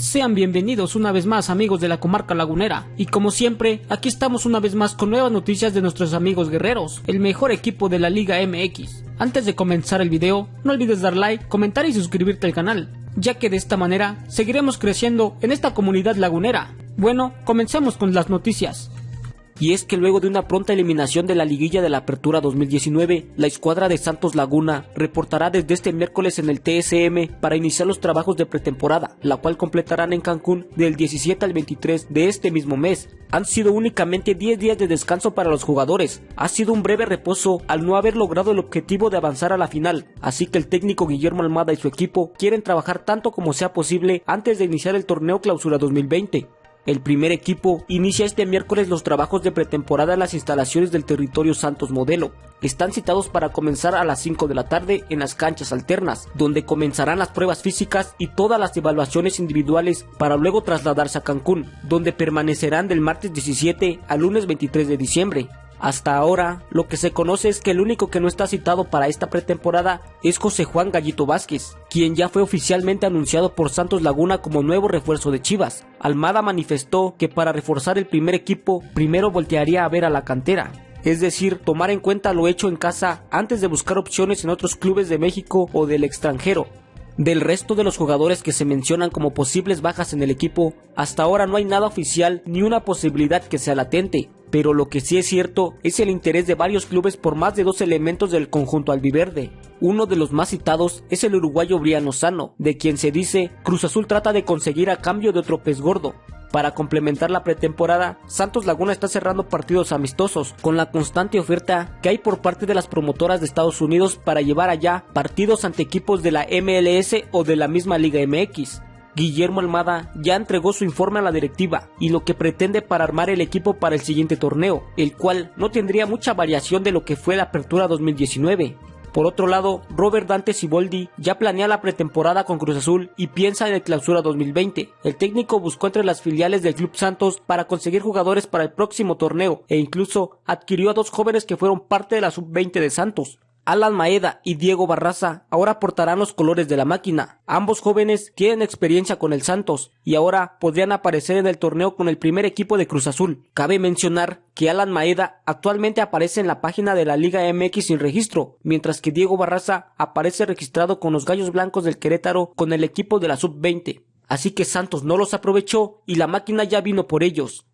Sean bienvenidos una vez más amigos de la comarca lagunera y como siempre aquí estamos una vez más con nuevas noticias de nuestros amigos guerreros, el mejor equipo de la Liga MX. Antes de comenzar el video no olvides dar like, comentar y suscribirte al canal, ya que de esta manera seguiremos creciendo en esta comunidad lagunera. Bueno, comencemos con las noticias y es que luego de una pronta eliminación de la liguilla de la Apertura 2019, la escuadra de Santos Laguna reportará desde este miércoles en el TSM para iniciar los trabajos de pretemporada, la cual completarán en Cancún del 17 al 23 de este mismo mes. Han sido únicamente 10 días de descanso para los jugadores, ha sido un breve reposo al no haber logrado el objetivo de avanzar a la final, así que el técnico Guillermo Almada y su equipo quieren trabajar tanto como sea posible antes de iniciar el torneo Clausura 2020. El primer equipo inicia este miércoles los trabajos de pretemporada en las instalaciones del territorio Santos Modelo. Están citados para comenzar a las 5 de la tarde en las canchas alternas, donde comenzarán las pruebas físicas y todas las evaluaciones individuales para luego trasladarse a Cancún, donde permanecerán del martes 17 al lunes 23 de diciembre. Hasta ahora, lo que se conoce es que el único que no está citado para esta pretemporada es José Juan Gallito Vázquez, quien ya fue oficialmente anunciado por Santos Laguna como nuevo refuerzo de Chivas. Almada manifestó que para reforzar el primer equipo, primero voltearía a ver a la cantera, es decir, tomar en cuenta lo hecho en casa antes de buscar opciones en otros clubes de México o del extranjero. Del resto de los jugadores que se mencionan como posibles bajas en el equipo, hasta ahora no hay nada oficial ni una posibilidad que sea latente, pero lo que sí es cierto es el interés de varios clubes por más de dos elementos del conjunto albiverde. Uno de los más citados es el uruguayo Briano Sano, de quien se dice Cruz Azul trata de conseguir a cambio de otro pez gordo. Para complementar la pretemporada, Santos Laguna está cerrando partidos amistosos, con la constante oferta que hay por parte de las promotoras de Estados Unidos para llevar allá partidos ante equipos de la MLS o de la misma Liga MX. Guillermo Almada ya entregó su informe a la directiva y lo que pretende para armar el equipo para el siguiente torneo, el cual no tendría mucha variación de lo que fue la apertura 2019. Por otro lado, Robert Dante Siboldi ya planea la pretemporada con Cruz Azul y piensa en el clausura 2020. El técnico buscó entre las filiales del Club Santos para conseguir jugadores para el próximo torneo e incluso adquirió a dos jóvenes que fueron parte de la sub-20 de Santos. Alan Maeda y Diego Barraza ahora portarán los colores de la máquina. Ambos jóvenes tienen experiencia con el Santos y ahora podrían aparecer en el torneo con el primer equipo de Cruz Azul. Cabe mencionar que Alan Maeda actualmente aparece en la página de la Liga MX sin registro, mientras que Diego Barraza aparece registrado con los Gallos Blancos del Querétaro con el equipo de la Sub-20. Así que Santos no los aprovechó y la máquina ya vino por ellos.